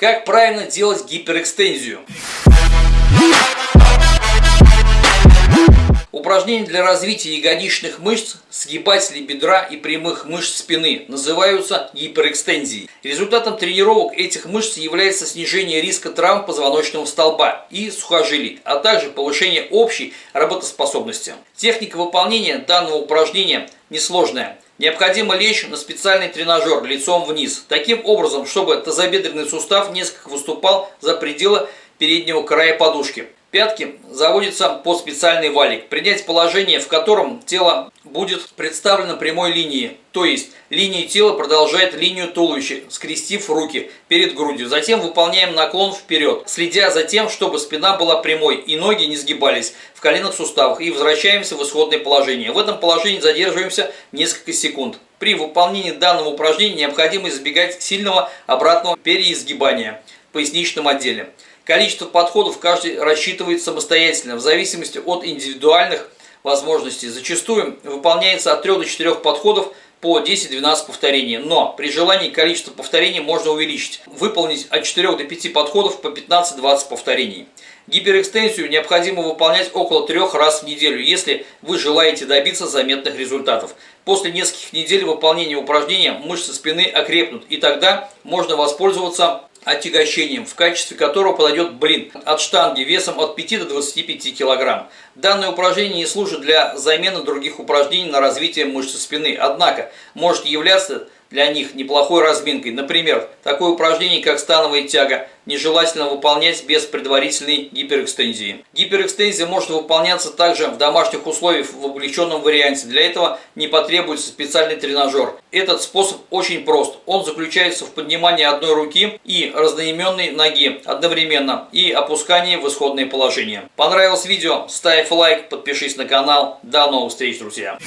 Как правильно делать гиперэкстензию? Упражнения для развития ягодичных мышц, сгибателей бедра и прямых мышц спины называются гиперэкстензией. Результатом тренировок этих мышц является снижение риска травм позвоночного столба и сухожилий, а также повышение общей работоспособности. Техника выполнения данного упражнения несложная. Необходимо лечь на специальный тренажер лицом вниз, таким образом, чтобы тазобедренный сустав несколько выступал за пределы переднего края подушки. Пятки заводятся под специальный валик. Принять положение, в котором тело будет представлено прямой линией, то есть линия тела продолжает линию туловища, скрестив руки перед грудью. Затем выполняем наклон вперед, следя за тем, чтобы спина была прямой и ноги не сгибались в коленных суставах и возвращаемся в исходное положение. В этом положении задерживаемся несколько секунд. При выполнении данного упражнения необходимо избегать сильного обратного переизгибания в поясничном отделе. Количество подходов каждый рассчитывает самостоятельно, в зависимости от индивидуальных возможностей. Зачастую выполняется от 3 до 4 подходов по 10-12 повторений, но при желании количество повторений можно увеличить. Выполнить от 4 до 5 подходов по 15-20 повторений. Гиперэкстенсию необходимо выполнять около 3 раз в неделю, если вы желаете добиться заметных результатов. После нескольких недель выполнения упражнения мышцы спины окрепнут, и тогда можно воспользоваться отягощением, в качестве которого подойдет блин от штанги весом от 5 до 25 кг. Данное упражнение не служит для замены других упражнений на развитие мышцы спины, однако может являться для них неплохой разминкой. Например, такое упражнение, как становая тяга, нежелательно выполнять без предварительной гиперэкстензии. Гиперэкстензия может выполняться также в домашних условиях в облегченном варианте. Для этого не потребуется специальный тренажер. Этот способ очень прост. Он заключается в поднимании одной руки и разноименной ноги одновременно и опускании в исходное положение. Понравилось видео? Ставь лайк, подпишись на канал. До новых встреч, друзья!